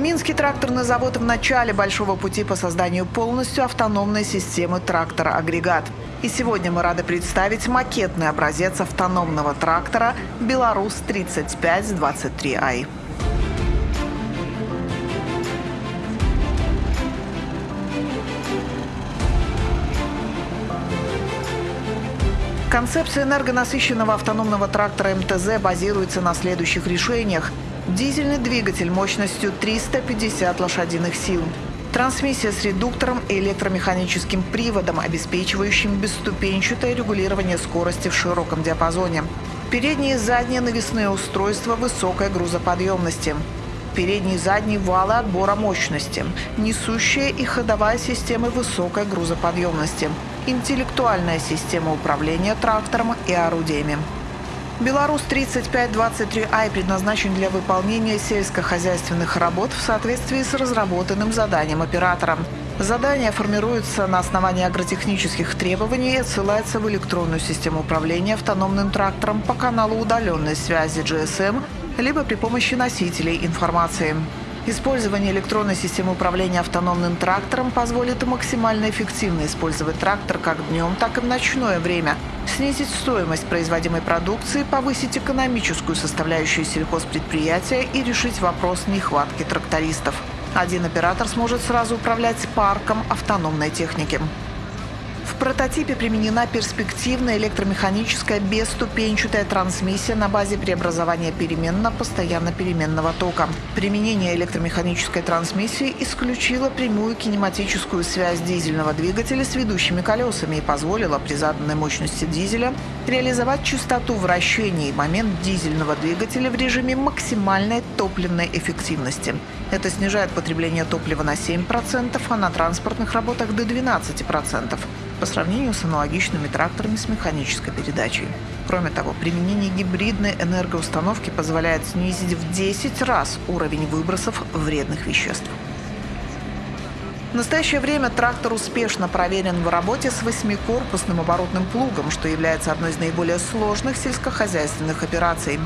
Минский тракторный завод в начале большого пути по созданию полностью автономной системы трактора-агрегат. И сегодня мы рады представить макетный образец автономного трактора «Беларусь-3523i». Концепция энергонасыщенного автономного трактора МТЗ базируется на следующих решениях. Дизельный двигатель мощностью 350 лошадиных сил. Трансмиссия с редуктором и электромеханическим приводом, обеспечивающим бесступенчатое регулирование скорости в широком диапазоне. Передние и задние навесные устройства высокой грузоподъемности. Передние и задние валы отбора мощности. Несущая и ходовая системы высокой грузоподъемности. Интеллектуальная система управления трактором и орудиями. Беларусь 3523i предназначен для выполнения сельскохозяйственных работ в соответствии с разработанным заданием оператора. Задание формируется на основании агротехнических требований и отсылается в электронную систему управления автономным трактором по каналу удаленной связи GSM, либо при помощи носителей информации. Использование электронной системы управления автономным трактором позволит максимально эффективно использовать трактор как днем, так и в ночное время, снизить стоимость производимой продукции, повысить экономическую составляющую сельхозпредприятия и решить вопрос нехватки трактористов. Один оператор сможет сразу управлять парком автономной техники прототипе применена перспективная электромеханическая бесступенчатая трансмиссия на базе преобразования переменно-постоянно-переменного тока. Применение электромеханической трансмиссии исключило прямую кинематическую связь дизельного двигателя с ведущими колесами и позволило при заданной мощности дизеля реализовать частоту вращения и момент дизельного двигателя в режиме максимальной топливной эффективности. Это снижает потребление топлива на 7%, а на транспортных работах до 12% по сравнению с аналогичными тракторами с механической передачей. Кроме того, применение гибридной энергоустановки позволяет снизить в 10 раз уровень выбросов вредных веществ. В настоящее время трактор успешно проверен в работе с восьмикорпусным оборотным плугом, что является одной из наиболее сложных сельскохозяйственных операций.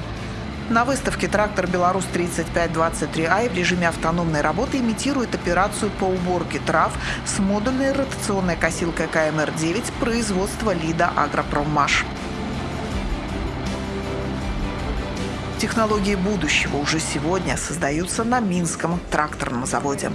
На выставке трактор «Беларусь-3523i» в режиме автономной работы имитирует операцию по уборке трав с модульной ротационной косилкой КМР-9 производства «Лида Агропроммаш». Технологии будущего уже сегодня создаются на Минском тракторном заводе.